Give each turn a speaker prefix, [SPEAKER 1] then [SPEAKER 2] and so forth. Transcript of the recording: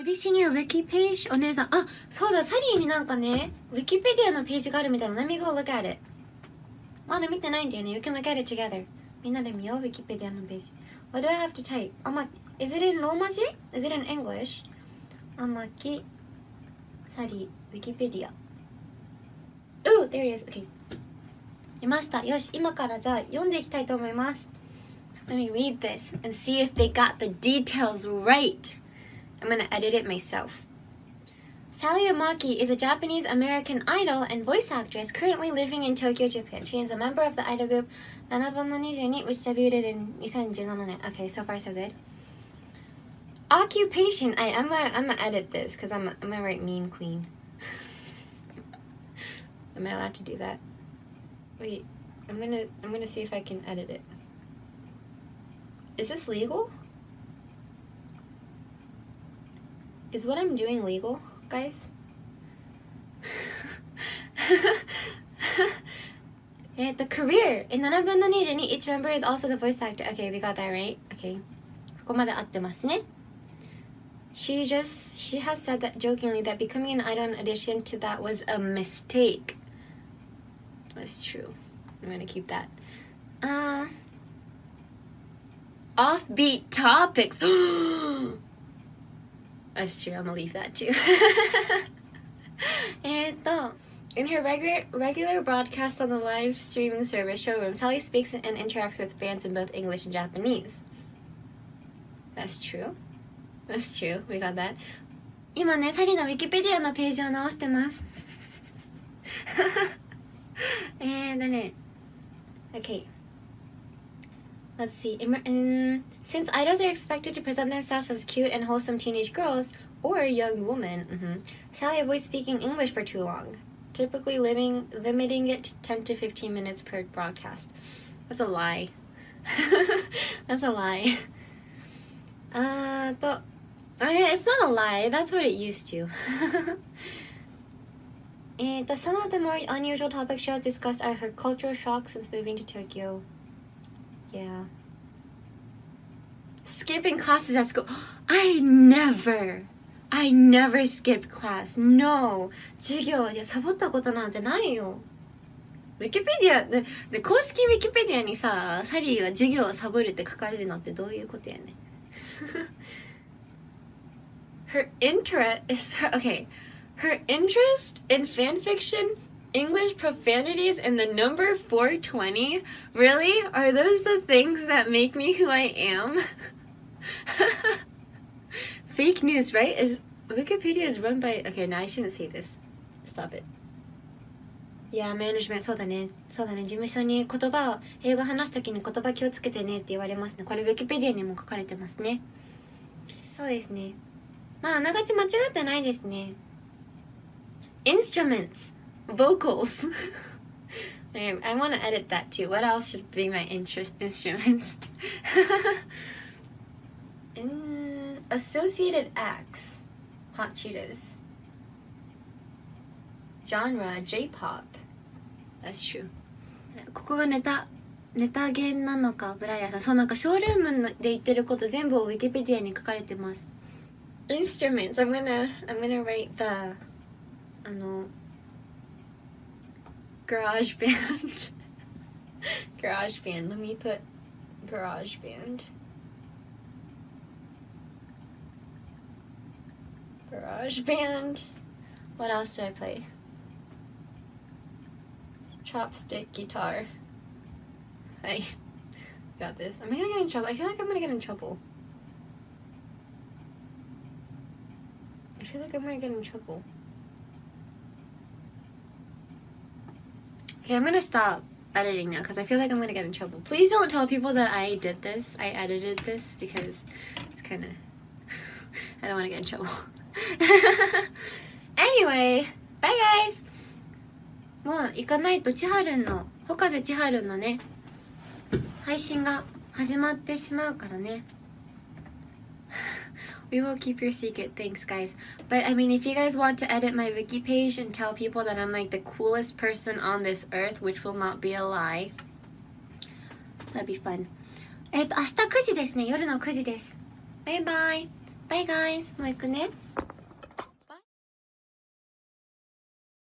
[SPEAKER 1] Have you seen your wiki page? お姉さんあそうだサリーになんかねウィキペディアのページがあるみたいな Let me go look at it まだ見てないんだよね You can look at it together みんなで見ようウィキペディアのページ What do I have to type? あま Is it in ローマ字 Is it in English? あまきサリーウィキペディア Oh, there it is. Okay. いました。よし、今からじゃあ読んでいきたいと思います。Let me read this and see if they got the details right. I'm gonna edit it myself. Sally Amaki is a Japanese American idol and voice actress currently living in Tokyo, Japan. She is a member of the idol group 7分の22 which debuted in 2017. Okay, so far so good. Occupation. I, I'm gonna I'm gonna edit this because I'm a, I'm gonna write meme queen. Am I allowed to do that? Wait, I'm gonna I'm gonna see if I can edit it. Is this legal? Is what I'm doing legal, guys? yeah, the career in 7分の22 each member is also the voice actor. Okay, we got that right. Okay. ここまで合ってますね。She just she has said that jokingly that becoming an idol in addition to that was a mistake. That's true. I'm gonna keep that. Uh offbeat topics. That's true. I'm gonna leave that too. and uh, in her regular regular broadcast on the live streaming service Showroom, Sally speaks and interacts with fans in both English and Japanese. That's true. That's true. We got that. 今ね、サリのウィキペディアのページを直してます。えーだね。Okay. Let's see. In, in, since idols are expected to present themselves as cute and wholesome teenage girls or young women, mm-hmm, Sally avoids speaking English for too long, typically living, limiting it to 10 to 15 minutes per broadcast. That's a lie. That's a lie. Uh, to, I mean, it's not a lie. That's what it used to. and some of the more unusual topic shows discussed are her cultural shock since moving to Tokyo. Yeah. Skipping classes at school. I never, I never skip class. No. 授業いやサボったことなんてないよ。ウィキペディアでで公式ウィキペディアにさサリーは授業をサボるって書かれるのってどういうことやね Her interest is her okay. Her interest in fan fiction English profanities and the number 420? Really? Are those the things that make me who I am? Fake news, right? Is Wikipedia is run by Okay, now I shouldn't say this. Stop it. Yeah, management そうだね。そうだね。事務所に言葉を、英語話すときに言葉気をつけてねって言われますね。これ Wikipedia にも書かれてますね。そうですね。まあ、あながち間違ってないですね。Instruments. vocals. I, I want to edit that too. What else should be my interest instruments? In associated acts, Hot Cheetos. Genre, J-pop. That's true. ここがネタネタ弦なのかブライアンさんそうなんかショールームで言ってること全部をウィキペディアに書かれてます Instruments I'm gonna I'm gonna write the あの garage band. Garage band. Let me put garage band. Garage band. What else do i play? Chopstick guitar. I got this. Am i gonna get in trouble? I feel like i'm gonna get in trouble. I feel like i'm gonna get in trouble Okay, I'm gonna stop editing now because I feel like I'm gonna get in trouble. Please don't tell people that I did this. I edited this because it's kind of... I don't want to get in trouble. anyway, bye guys! もう行かないと千春の、ほかぜ千春のね、配信が始まってしまうからね。we will keep your secret thanks guys but i mean if you guys want to edit my wiki page and tell people that i'm like the coolest person on this earth which will not be a lie that'd be fun えっと明日9時ですね夜の9時ですバイバイバイ guys もう行くね